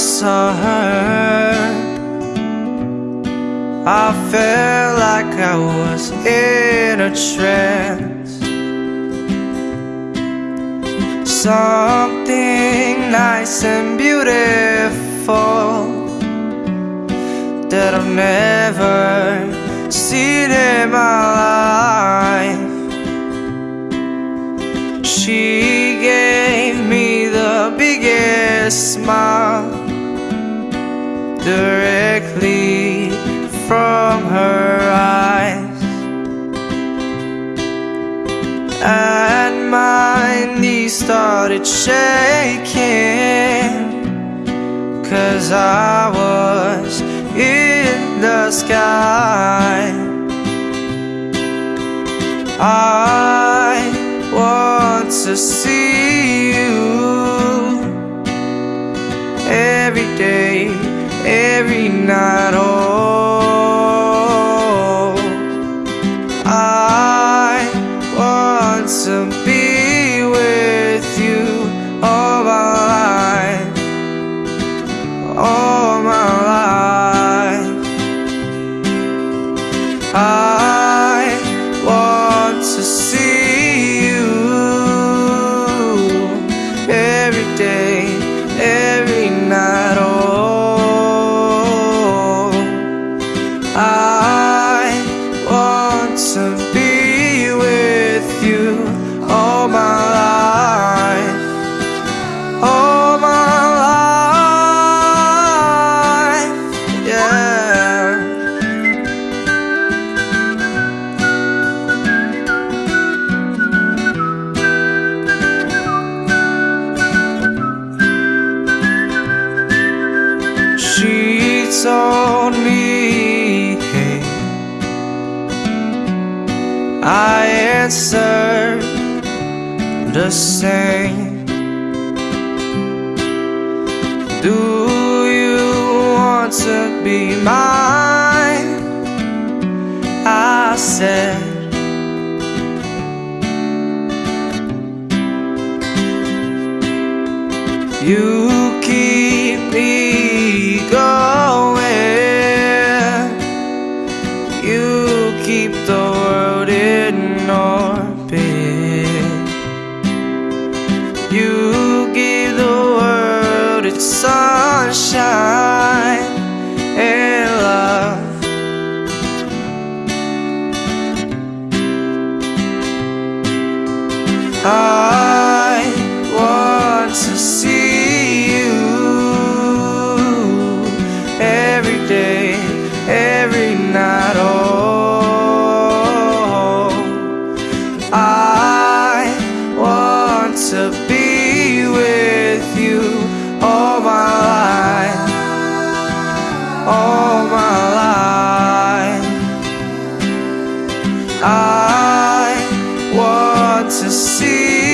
saw her. I felt like I was in a trance. Something nice and beautiful That I've never seen in my life biggest smile Directly from her eyes. And my knees started shaking Cause I was in the sky every night, I want to be with you all my life, all my life. Yeah. She told me, I answered the same. Do you want to be mine? I said. You keep me going. I want to see you every day, every night. Oh, I want to be with you all my life, all my life. I to see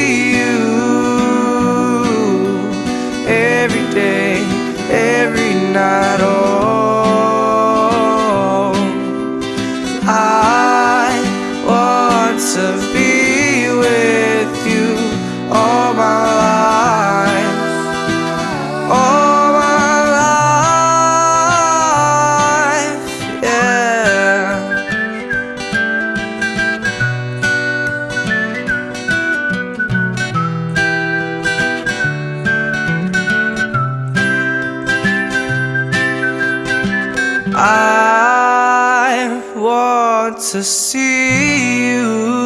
want to see you